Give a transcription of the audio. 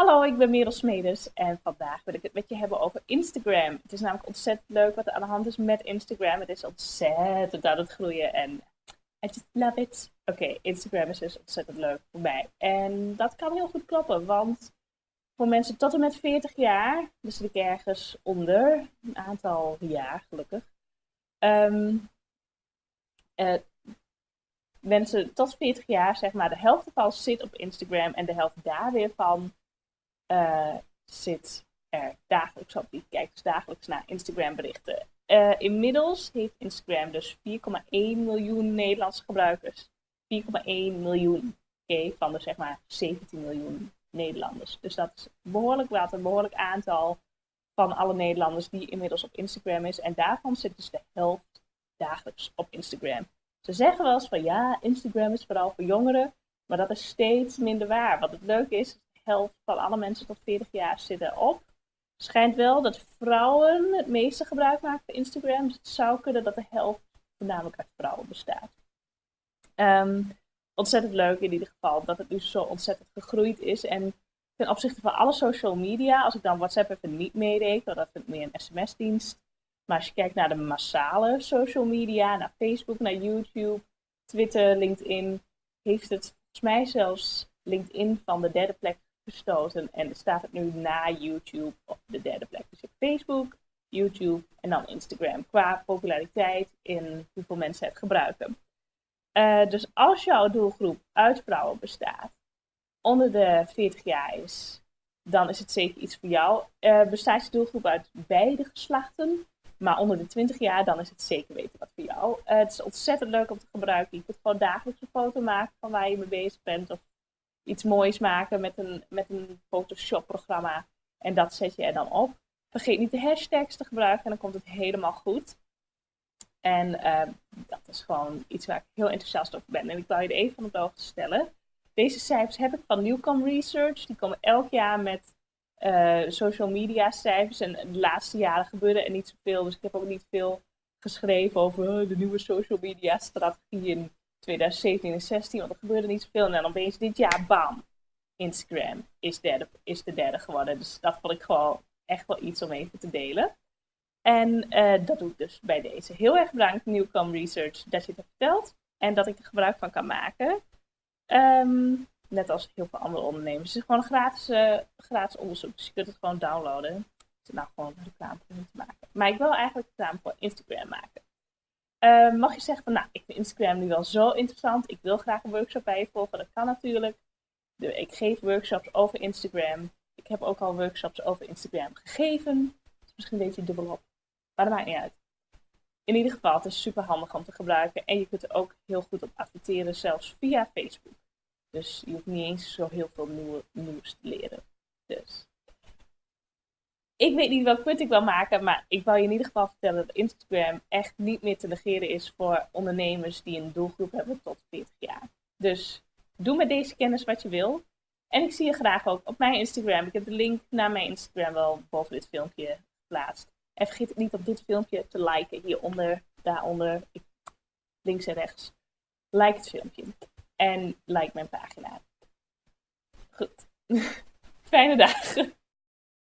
Hallo, ik ben Merel Smedes en vandaag wil ik het met je hebben over Instagram. Het is namelijk ontzettend leuk wat er aan de hand is met Instagram. Het is ontzettend aan het groeien en I just love it. Oké, Instagram is dus ontzettend leuk voor mij. En dat kan heel goed kloppen, want voor mensen tot en met 40 jaar, dus ik ergens onder, een aantal jaar gelukkig, um, mensen tot 40 jaar, zeg maar, de helft ervan zit op Instagram en de helft daar weer van uh, zit er dagelijks op. Die kijkt dus dagelijks naar Instagram berichten. Uh, inmiddels heeft Instagram dus 4,1 miljoen Nederlandse gebruikers. 4,1 miljoen okay, van de zeg maar 17 miljoen Nederlanders. Dus dat is behoorlijk wat, een behoorlijk aantal van alle Nederlanders die inmiddels op Instagram is. En daarvan zit dus de helft dagelijks op Instagram. Ze zeggen wel eens van ja, Instagram is vooral voor jongeren, maar dat is steeds minder waar. Wat het leuke is, helft van alle mensen tot 40 jaar zitten op. Schijnt wel dat vrouwen het meeste gebruik maken van Instagram. Dus het zou kunnen dat de helft voornamelijk uit vrouwen bestaat. Ehm, ontzettend leuk in ieder geval dat het nu zo ontzettend gegroeid is. En ten opzichte van alle social media, als ik dan WhatsApp even niet meereken, dat is meer een sms-dienst. Maar als je kijkt naar de massale social media, naar Facebook, naar YouTube, Twitter, LinkedIn, heeft het volgens mij zelfs LinkedIn van de derde plek gestoten. En staat het nu na YouTube op de derde plek. Dus je Facebook, YouTube en dan Instagram. Qua populariteit in hoeveel mensen het gebruiken. Uh, dus als jouw doelgroep uit vrouwen bestaat, onder de 40 jaar is, dan is het zeker iets voor jou. Uh, bestaat je doelgroep uit beide geslachten, maar onder de 20 jaar, dan is het zeker weten wat voor jou. Uh, het is ontzettend leuk om te gebruiken. Je kunt gewoon dagelijks een foto maken van waar je mee bezig bent. Of iets moois maken met een, met een Photoshop-programma. En dat zet je er dan op. Vergeet niet de hashtags te gebruiken en dan komt het helemaal goed. En uh, dat is gewoon iets waar ik heel enthousiast over ben. En ik wil je er even van de hoogte stellen. Deze cijfers heb ik van Newcom Research. Die komen elk jaar met uh, social media cijfers. En de laatste jaren gebeurde er niet zoveel. Dus ik heb ook niet veel geschreven over uh, de nieuwe social media strategie in 2017 en 2016, want er gebeurde niet zoveel. En dan opeens dit jaar, bam, Instagram is, is de derde geworden. Dus dat vond ik gewoon echt wel iets om even te delen. En uh, dat doe ik dus bij deze. Heel erg bedankt Newcom Research dat je het hebt verteld en dat ik er gebruik van kan maken. Um, net als heel veel andere ondernemers. Het is gewoon gratis, uh, gratis onderzoek, dus je kunt het gewoon downloaden. Is nou gewoon reclame voor te maken. Maar ik wil eigenlijk reclame voor Instagram maken. Uh, mag je zeggen van, nou, ik vind Instagram nu wel zo interessant. Ik wil graag een workshop bij je volgen. Dat kan natuurlijk. Ik geef workshops over Instagram. Ik heb ook al workshops over Instagram gegeven. is misschien een beetje dubbelop. Maar dat maakt niet uit. In ieder geval, het is super handig om te gebruiken. En je kunt er ook heel goed op adverteren, zelfs via Facebook. Dus je hoeft niet eens zo heel veel nieuwe, nieuws te leren. Dus ik weet niet welk punt ik wil maken, maar ik wil je in ieder geval vertellen dat Instagram echt niet meer te negeren is voor ondernemers die een doelgroep hebben tot 40 jaar. Dus doe met deze kennis wat je wil. En ik zie je graag ook op mijn Instagram. Ik heb de link naar mijn Instagram wel boven dit filmpje geplaatst. En vergeet niet om dit filmpje te liken hieronder, daaronder, links en rechts. Like het filmpje. En like mijn pagina. Goed. Fijne dagen.